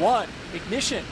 one, ignition.